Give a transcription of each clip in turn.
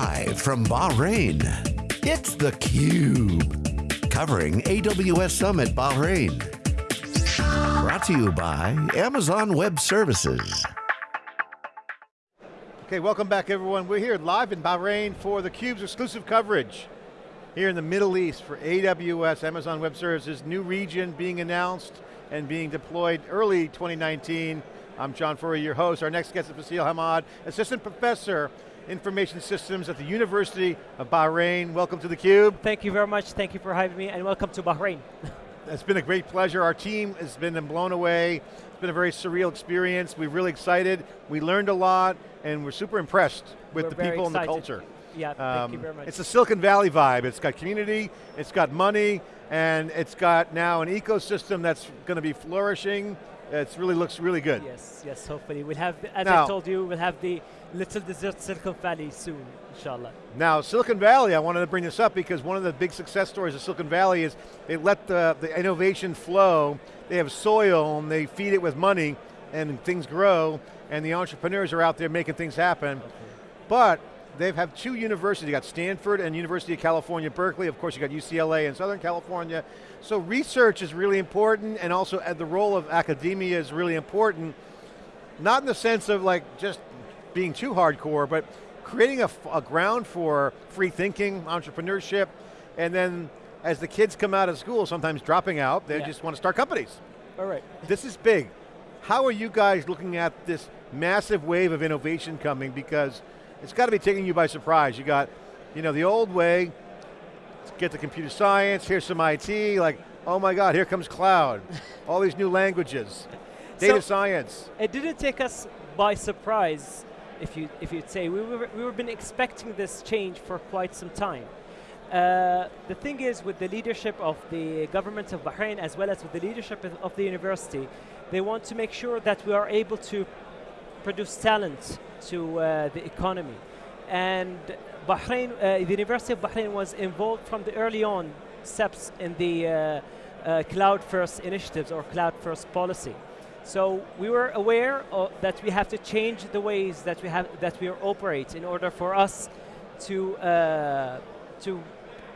Live from Bahrain, it's theCUBE. Covering AWS Summit Bahrain. Brought to you by Amazon Web Services. Okay, welcome back everyone. We're here live in Bahrain for theCUBE's exclusive coverage. Here in the Middle East for AWS, Amazon Web Services, new region being announced and being deployed early 2019. I'm John Furrier, your host. Our next guest is Faisal Hamad, Assistant Professor, Information Systems at the University of Bahrain. Welcome to theCUBE. Thank you very much, thank you for having me, and welcome to Bahrain. it's been a great pleasure. Our team has been blown away. It's been a very surreal experience. We're really excited. We learned a lot, and we're super impressed with we're the people excited. and the culture. Yeah, thank you Um, very much. It's a Silicon Valley vibe. It's got community, it's got money, and it's got now an ecosystem that's going to be flourishing. It really looks really good. Yes, yes, hopefully. We'll have, as Now- I told you, we'll have the little desert Silicon Valley soon, inshallah. Now, Silicon Valley, I wanted to bring this up because one of the big success stories of Silicon Valley is they let the, the innovation flow. They have soil and they feed it with money and things grow and the entrepreneurs are out there making things happen. But they have two universities, you got Stanford and University of California, Berkeley, of course you got UCLA in Southern California. So research is really important and also the role of academia is really important. Not in the sense of like just being too hardcore, but creating a ground for free thinking, entrepreneurship, and then as the kids come out of school, sometimes dropping out, they Yeah. just want to start companies. All right. This is big. How are you guys looking at this massive wave of innovation coming? Because it's got to be taking you by surprise. You got, you know, the old way, get the computer science, here's some IT, like, oh my God, here comes cloud. All these new languages. Data So- science. It didn't take us by surprise, if, you, if you'd say. We were, we were been expecting this change for quite some time. Uh, the thing is, with the leadership of the government of Bahrain, as well as with the leadership of, the university, they want to make sure that we are able to produce talent to uh, the economy. And Bahrain, uh, the University of Bahrain was involved from the early on steps in the uh, uh, cloud first initiatives or cloud first policy. So we were aware of that we have to change the ways that we have that we operate in order for us to uh, to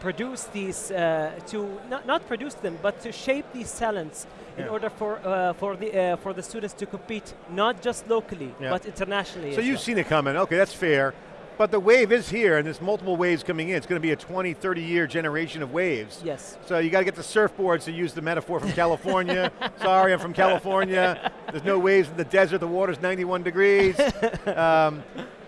produce these uh, to not, not produce them but to shape these talents in order for uh, for the uh, for the students to compete not just locally Yeah. but internationally. So you've well. seen it coming, okay, that's fair. But the wave is here, and there's multiple waves coming in. It's going to be a 20, 30 year generation of waves. yes. So you got to get the surfboards to use the metaphor from California. Sorry, I'm from California. There's no waves in the desert, the water's 91 degrees. Um,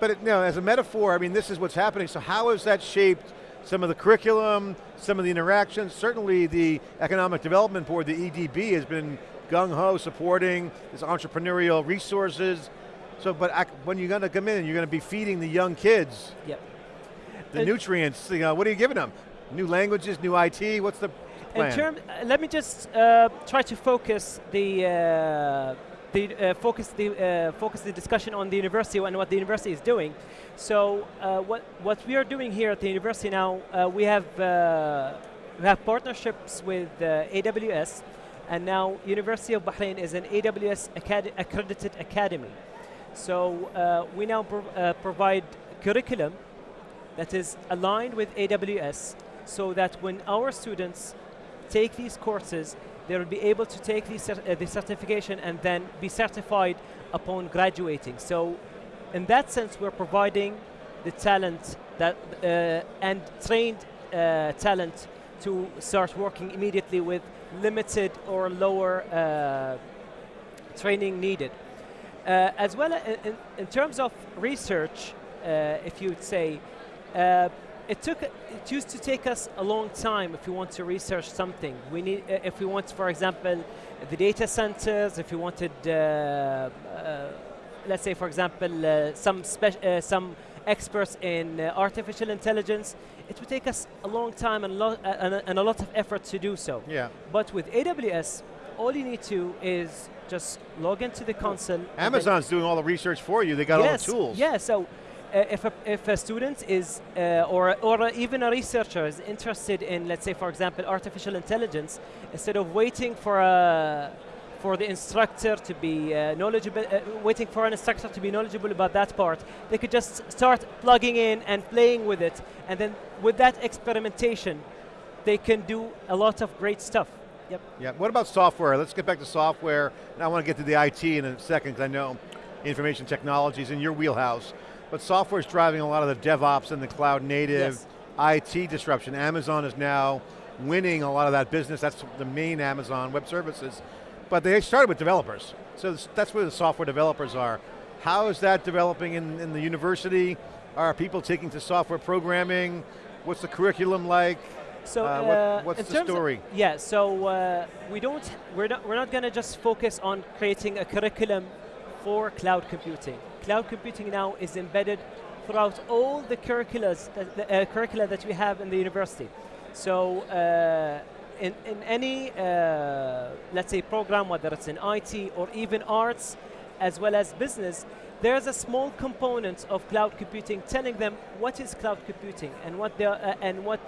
but it, no, as a metaphor, I mean, this is what's happening. So how has that shaped some of the curriculum, some of the interactions? Certainly the Economic Development Board, the EDB, has been gung-ho supporting this entrepreneurial resources. So, but ac- when you're going to come in and you're going to be feeding the young kids Yep. the Uh, nutrients, you know, what are you giving them? New languages, new IT, what's the plan? In term, uh, let me just uh, try to focus the uh, the uh, focus the uh, focus the discussion on the university and what the university is doing. So uh, what what we are doing here at the university now, uh, we have uh, we have partnerships with uh, AWS, and now University of Bahrain is an AWS acad accredited academy. So uh, we now pro uh, provide curriculum that is aligned with AWS so that when our students take these courses, they will be able to take cer uh, the certification and then be certified upon graduating. So in that sense, we're providing the talent that uh, and trained uh, talent to start working immediately with limited or lower uh, training needed. Uh, as well, in, in, in terms of research, uh, if you would say, uh, it took it used to take us a long time if we want to research something. We need uh, if we want, for example, the data centers. If we wanted, uh, uh, let's say, for example, uh, some uh, some experts in uh, artificial intelligence, it would take us a long time and, lo- uh, and, a- and a lot of effort to do so. Yeah. But with AWS, all you need to is just log into the console. Amazon's doing all the research for you. They got yes, all the tools. Yeah, so uh, if, a, if a student is, uh, or, or even a researcher is interested in, let's say, for example, artificial intelligence, instead of waiting for a, for the instructor to be uh, knowledgeable, uh, waiting for an instructor to be knowledgeable about that part. They could just start plugging in and playing with it, and then with that experimentation, they can do a lot of great stuff. Yep. Yeah. What about software? Let's get back to software. And I want to get to the IT in a second because I know information technology is in your wheelhouse. But software is driving a lot of the DevOps and the cloud native Yes. IT disruption. Amazon is now winning a lot of that business. That's the main Amazon Web Services. But they started with developers. So that's where the software developers are. How is that developing in, in the university? Are people taking to software programming? What's the curriculum like? So Uh, what- uh, what's the terms of- story? yeah, so uh, we don't, we're not, we're not going to just focus on creating a curriculum for cloud computing. Cloud computing now is embedded throughout all the curriculums, that, the, uh, curricula that we have in the university. So uh, in, in any, uh, let's say, program, whether it's in IT or even arts, as well as business, there's a small component of cloud computing telling them what is cloud computing and what the, uh, and what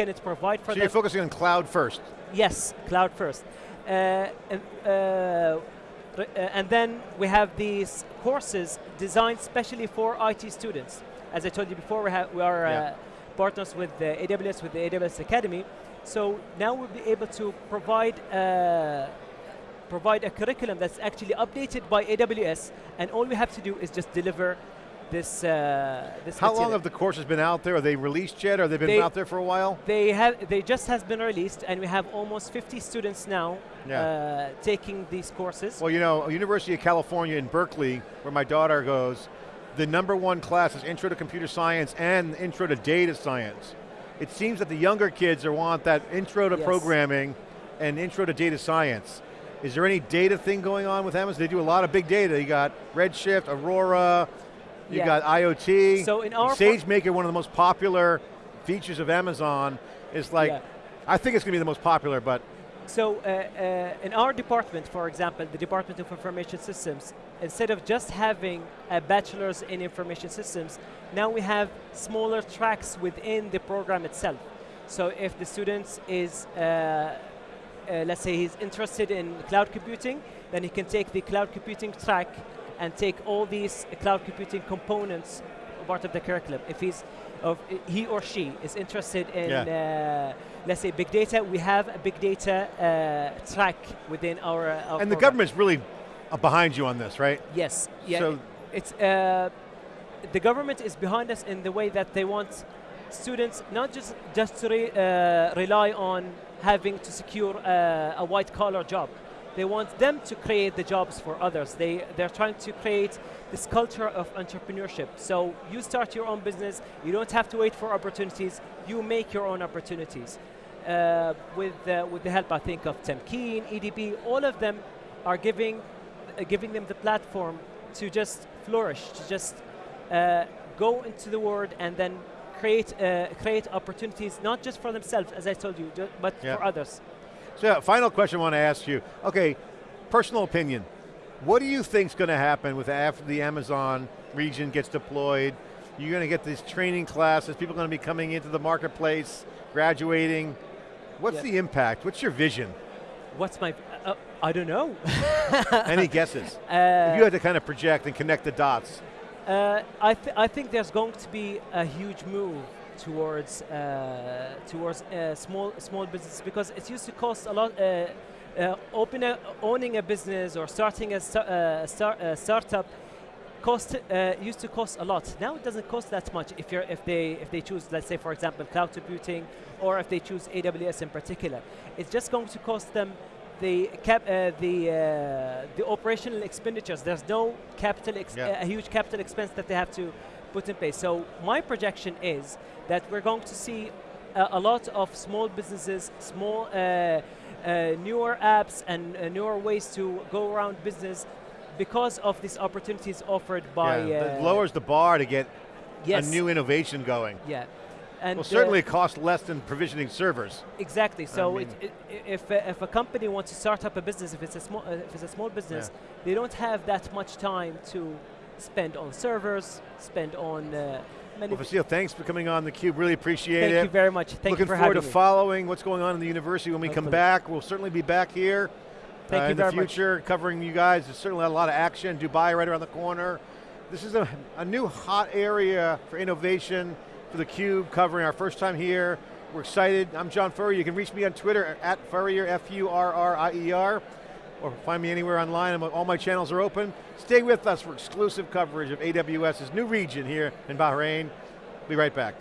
can it provide for So them. you're focusing on cloud first. Yes, cloud first. Uh, and, uh, uh, and then we have these courses designed specially for IT students. As I told you before, we, have, we are uh, Yeah. partners with the AWS, with the AWS Academy. So now we'll be able to provide uh, provide a curriculum that's actually updated by AWS, and all we have to do is just deliver this. Uh, this How long have the courses been out there? Are they released yet? Or they been They- out there for a while? They have. They just has been released, and we have almost 50 students now Yeah. uh, taking these courses. Well, you know, University of California in Berkeley, where my daughter goes, the number one class is Intro to Computer Science and Intro to Data Science. It seems that the younger kids are want that Intro to Yes. Programming and Intro to Data Science. Is there any data thing going on with Amazon? They do a lot of big data. You got Redshift, Aurora, you Yeah. got IoT. So in our SageMaker, one of the most popular features of Amazon, is like, Yeah. I think it's going to be the most popular, but So uh, uh, in our department, for example, the Department of Information Systems, instead of just having a bachelor's in information systems, now we have smaller tracks within the program itself. So if the student is, uh, uh, let's say he's interested in cloud computing, then he can take the cloud computing track and take all these cloud computing components part of the curriculum. If he's, of, he or she is interested in, uh, let's say, big data, we have a big data uh, track within our. Uh, our and the program. government's really uh, behind you on this, right? Yes. Yeah. So- it's uh, the government is behind us in the way that they want students not just just to re, uh, rely on having to secure a white collar job. They want them to create the jobs for others. They they're trying to create this culture of entrepreneurship. So you start your own business. You don't have to wait for opportunities. You make your own opportunities. Uh, with uh, with the help, I think of Tamkeen, EDB, all of them are giving uh, giving them the platform to just flourish, to just uh, go into the world and then create uh, create opportunities not just for themselves, as I told you, but Yeah. for others. So yeah, final question I want to ask you. Okay, personal opinion. What do you think is going to happen with after the Amazon region gets deployed? You're going to get these training classes, people are going to be coming into the marketplace, graduating. What's Yeah. the impact? What's your vision? What's my? Uh, I don't know. Any guesses? Uh, if you had to kind of project and connect the dots. Uh, I, th- I think there's going to be a huge move towards uh, towards uh, small small business because it used to cost a lot. Uh, uh, open a, owning a business or starting a, uh, star, a startup cost uh, used to cost a lot. Now it doesn't cost that much if you're if they if they choose let's say for example cloud computing or if they choose AWS in particular. It's just going to cost them the cap uh, the uh, the operational expenditures. There's no capital ex- Yeah. a huge capital expense that they have to put in place. So my projection is that we're going to see a, a lot of small businesses, small uh, uh, newer apps and uh, newer ways to go around business because of these opportunities offered by yeah, uh, it lowers the bar to get yes, a new innovation going. yeah. And Well, certainly it costs less than provisioning servers. Exactly. So mean- it, it, if, uh, if a company wants to start up a business, if it's a small, uh, if it's a small business, they don't have that much time to spend on servers, spend on uh, many. Well, Faisal, thanks for coming on theCUBE, really appreciate Thank it. Thank you very much. Thank Looking you for forward to me. following what's going on in the university when we come back. We'll certainly be back here. Thank uh, you in the very much. future, covering you guys. There's certainly a lot of action. Dubai right around the corner. This is a, a new hot area for innovation for theCUBE, covering our first time here. We're excited. I'm John Furrier. You can reach me on Twitter at Furrier, F-U-R-R-I-E-R, or find me anywhere online. All my channels are open. Stay with us for exclusive coverage of AWS's new region here in Bahrain. Be right back.